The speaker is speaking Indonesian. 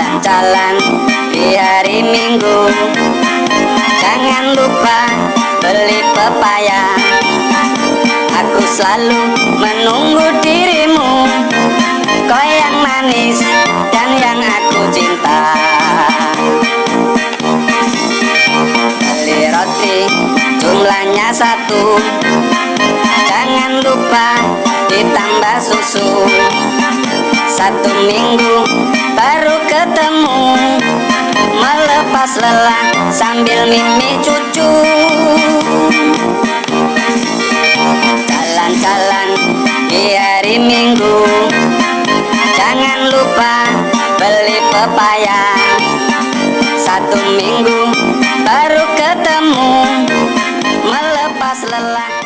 jalan-jalan di hari minggu. Jangan lupa beli pepaya. Aku selalu menunggu dirimu. Kau yang manis dan yang aku cinta. Beli roti jumlahnya satu. Jangan lupa ditambah susu. Satu minggu lepas lelah sambil mimi cucu. Jalan-jalan di hari minggu. Jangan lupa beli pepaya. Satu minggu baru ketemu. Melepas lelah